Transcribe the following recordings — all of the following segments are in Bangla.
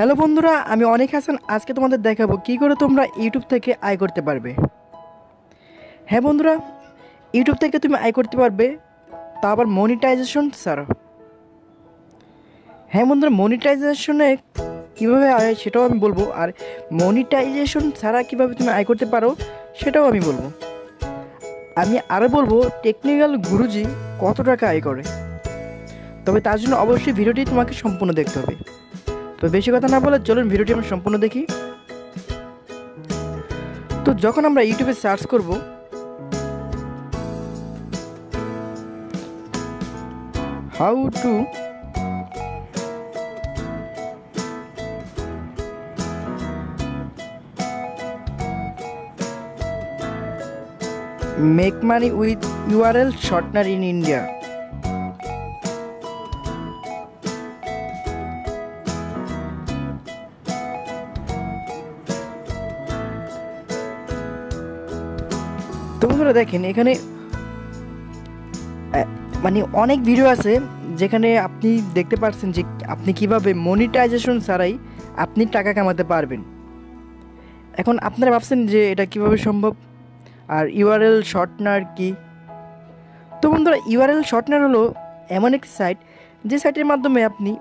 হ্যালো বন্ধুরা, আমি অনেক হাসান। আজকে তোমাদের দেখাবো কী করে তোমরা ইউটিউব থেকে আয় করতে পারবে। হ্যাঁ বন্ধুরা, ইউটিউব থেকে তুমি আয় করতে পারবে, তা আবার মনিটাইজেশন ছাড়া হ্যাঁ বন্ধুরা মনিটাইজেশনে কীভাবে আয় সেটাও আমি বলব, আর মনিটাইজেশন ছাড়া কীভাবে তুমি আয় করতে পারো সেটাও আমি বলব। আমি আরও বলব টেকনিক্যাল গুরুজি কত টাকা আয় করে। তবে তার জন্য অবশ্যই ভিডিওটি তোমাকে সম্পূর্ণ দেখতে হবে। তো বেশি কথা না বলে চলুন ভিডিওটি আমরা সম্পূর্ণ দেখি। তো যখন আমরা ইউটিউবে সার্চ করব how to make money with URL shortener in India তো বন্ধুরা দেখেন, এখানে মানে অনেক ভিডিও আছে যেখানে আপনি দেখতে পাচ্ছেন যে আপনি কীভাবে মনিটাইজেশন ছাড়াই আপনি টাকা কামাতে পারবেন। এখন আপনারা ভাবছেন যে এটা কীভাবে সম্ভব? আর ইউআরএল শর্টনার কি? তো বন্ধুরা ইউআরএল শর্টনার হলো এমন একটি সাইট যে সাইটের মাধ্যমে আপনি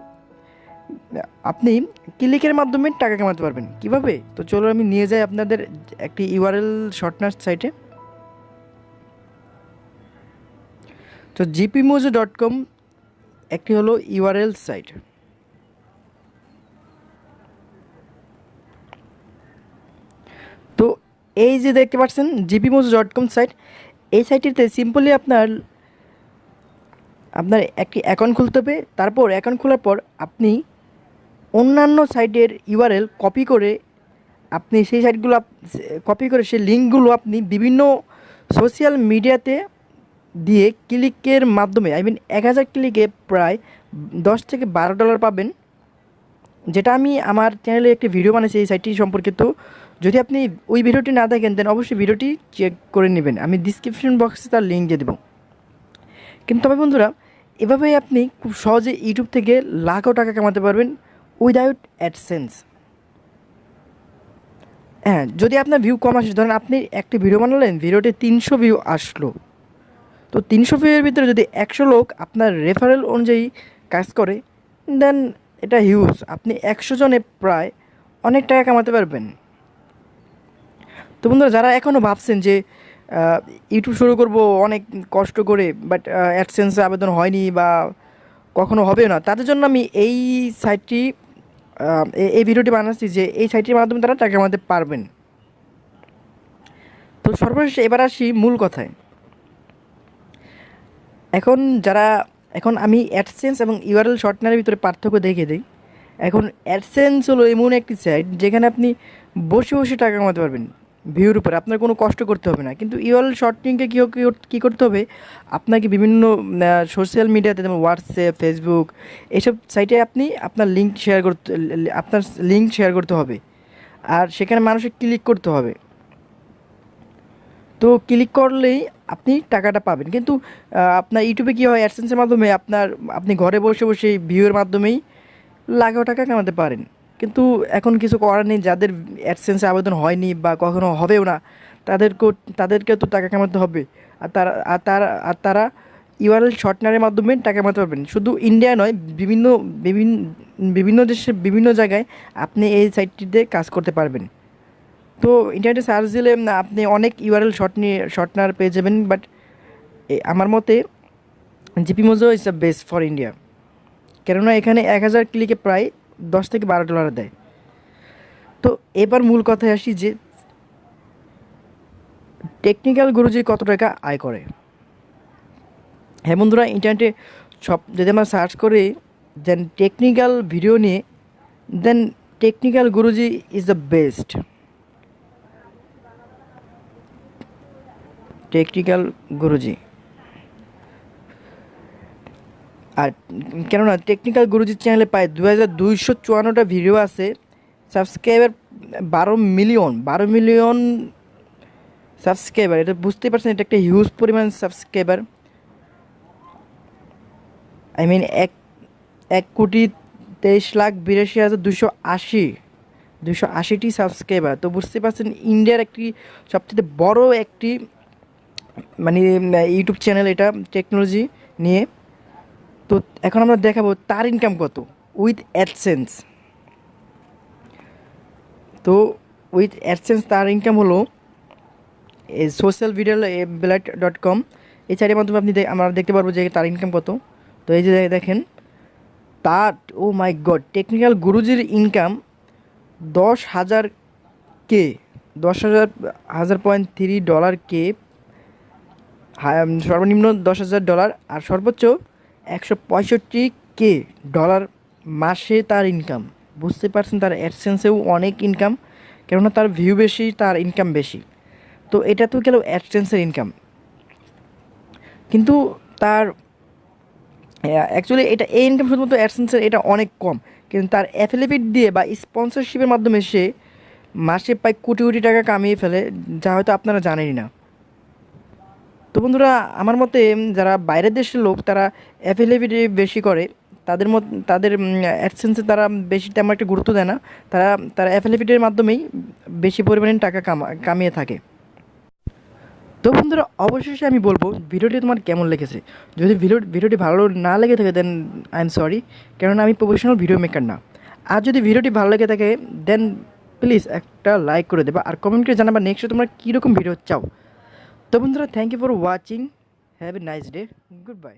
আপনি ক্লিকের মাধ্যমে টাকা কামাতে পারবেন। কীভাবে? তো চলো আমি নিয়ে যাই আপনাদের একটি ইউআরএল শর্টনার সাইটে তো জিপিমোজো ডট কম একটি হলো ইউআরএল সাইট তো এই যে দেখতে পাচ্ছেন জিপিমোজো ডট কম সাইট এই সাইটটিতে সিম্পলি আপনার আপনার একটি অ্যাকাউন্ট খুলতে হবে। তারপর অ্যাকাউন্ট খোলার পর আপনি অন্যান্য সাইটের ইউআরএল কপি করে আপনি সেই সাইটগুলো কপি করে সেই লিঙ্কগুলো আপনি বিভিন্ন সোশ্যাল মিডিয়াতে দিয়ে ক্লিকের মাধ্যমে আই মিন এক হাজার ক্লিকে প্রায় দশ থেকে বারো ডলার পাবেন। যেটা আমি আমার চ্যানেলে একটি ভিডিও বানিয়েছি এই সাইটটি সম্পর্কিত যদি আপনি ওই ভিডিওটি না দেখেন দেন অবশ্যই ভিডিওটি চেক করে নেবেন। আমি ডিসক্রিপশন বক্সে তার লিঙ্ক দিয়ে দেবো। কিন্তু তবে বন্ধুরা, এভাবেই আপনি খুব সহজে ইউটিউব থেকে লাখো টাকা কামাতে পারবেন উইদাউট অ্যাডসেন্স হ্যাঁ যদি আপনার ভিউ কম আসে, ধরেন আপনি একটি ভিডিও বানালেন ভিডিওতে তিনশো ভিউ আসলো। তো তিনশো ভিউয়ের ভিতরে যদি একশো লোক আপনার রেফারেল অনুযায়ী কাজ করে দেন এটা হিউজ আপনি একশো জনে প্রায় অনেক টাকা কামাতে পারবেন। তো বন্ধুরা, যারা এখনও ভাবছেন যে ইউটিউব শুরু করব অনেক কষ্ট করে বাট অ্যাডসেন্সে আবেদন হয়নি বা কখনো হবে না, তাদের জন্য আমি এই সাইটটি এই ভিডিওটি বানাচ্ছি যে, এই সাইটটির মাধ্যমে তারা টাকা কামাতে পারবেন। তো সর্বশেষ এবার আসি মূল কথায়। এখন যারা, এখন আমি অ্যাডসেন্স এবং ইউআরএল শর্টনারের ভিতরে পার্থক্য দেখে দিই। এখন অ্যাডসেন্স হলো এমন একটি সাইট যেখানে আপনি বসে বসে টাকা কামাতে পারবেন ভিউর উপরে। আপনার কোনো কষ্ট করতে হবে না। কিন্তু ইউআরএল শর্টনিংকে কী কী করতে হবে, আপনাকে বিভিন্ন সোশ্যাল মিডিয়াতে যেমন হোয়াটসঅ্যাপ ফেসবুক এসব সাইটে আপনি আপনার লিঙ্ক শেয়ার করতে, আপনার লিঙ্ক শেয়ার করতে হবে। আর সেখানে মানুষের ক্লিক করতে হবে। তো ক্লিক করলেই আপনি টাকাটা পাবেন। কিন্তু আপনার ইউটিউবে কী হয় অ্যাডসেন্সের মাধ্যমে আপনার, আপনি ঘরে বসে বসে ভিউয়ের মাধ্যমেই লাখো টাকা কামাতে পারেন। কিন্তু এখন কিছু করার নেই, যাদের অ্যাডসেন্সে আবেদন হয়নি বা কখনো হবেও না, তাদেরকেও তাদেরকে তো টাকা কামাতে হবে। আর তারা আর তারা আর তারা ইউআরএল শর্টনারের মাধ্যমে টাকা কামাতে পারবেন। শুধু ইন্ডিয়া নয়, বিভিন্ন বিভিন্ন বিভিন্ন দেশে, বিভিন্ন জায়গায় আপনি এই সাইটটিতে কাজ করতে পারবেন। তো ইন্টারনেটে সার্চ দিলে আপনি অনেক ইউআরএল শর্ট নিয়ে শর্টনার পেয়ে যাবেন বাট আমার মতে GP mojo is the best for India কেননা এখানে এক হাজার ক্লিকে প্রায় দশ থেকে বারো ডলার দেয়। তো এবার মূল কথায় আসি যে টেকনিক্যাল গুরুজি কত টাকা আয় করে? হ্যাঁ বন্ধুরা ইন্টারনেটে সব, যদি আমরা সার্চ করি দেন টেকনিক্যাল ভিডিও নিয়ে then technical Guruji is the best technical Guruji. আর কেননা টেকনিক্যাল গুরুজির চ্যানেলে প্রায় দু হাজার দুইশো চুয়ান্নটা ভিডিও আছে সাবস্ক্রাইবার বারো মিলিয়ন বারো মিলিয়ন সাবস্ক্রাইবার এটা বুঝতেই পারছেন, এটা একটা হিউজ পরিমাণ সাবস্ক্রাইবার আই মিন এক এক কোটি তেইশ লাখ বিরাশি হাজার দুশো আশি দুশো আশিটি সাবস্ক্রাইবার তো বুঝতে পারছেন ইন্ডিয়ার একটি সবচেয়ে বড় একটি মানে ইউটিউব চ্যানেল এটা টেকনোলজি নিয়ে। তো এখন আমরা দেখাবো তার ইনকাম কত উইথ অ্যাডসেন্স তো উইথ অ্যাডসেন্স তার ইনকাম হলো social video blood dot com এই সাইটের মাধ্যমে আপনি আমরা দেখতে পারব যে তার ইনকাম কত। তো এই যে দেখেন, তার ও মাই গড টেকনিক্যাল গুরুজির ইনকাম দশ হাজার কে, দশ হাজার হাজার পয়েন্ট থ্রি ডলার কে সর্বনিম্ন দশ হাজার ডলার আর সর্বোচ্চ একশো পঁয়ষট্টি কে ডলার মাসে তার ইনকাম বুঝতে পারছেন, তার অ্যাডসেন্সেও অনেক ইনকাম কেননা তার ভিউ বেশি, তার ইনকাম বেশি। তো এটা তো গেল অ্যাডসেন্সের ইনকাম কিন্তু তার অ্যাকচুয়ালি এটা, এই ইনকাম শুধুমাত্র অ্যাডসেন্সের এটা অনেক কম। কিন্তু তার অ্যাফিলিয়েট দিয়ে বা স্পন্সরশিপের মাধ্যমে সে মাসে প্রায় কোটি কোটি টাকা কামিয়ে ফেলে, যা হয়তো আপনারা জানেনই না। তো বন্ধুরা, আমার মতে যারা বাইরের দেশের লোক, তারা অ্যাফিলিয়েট বেশি করে। তাদের মত, তাদের অ্যাডসেন্সে তারা বেশি তেমন একটা গুরুত্ব দেয় না। তারা তারা অ্যাফিলিয়েটের মাধ্যমেই বেশি পরিমাণে টাকা কামা, কামিয়ে থাকে। তো বন্ধুরা, অবশেষে আমি বলব, ভিডিওটি তোমার কেমন লেগেছে? যদি ভিডিও, ভিডিওটি ভালো না লেগে থাকে দেন আই এম সরি কেননা, আমি প্রফেশনাল ভিডিও মেকার না। আর যদি ভিডিওটি ভালো লেগে থাকে দেন প্লিজ একটা লাইক করে দেবা। আর কমেন্ট করে জানাবা নেক্সট তোমরা কীরকম ভিডিও চাও। তো বন্ধুরা thank you for watching have a nice day good bye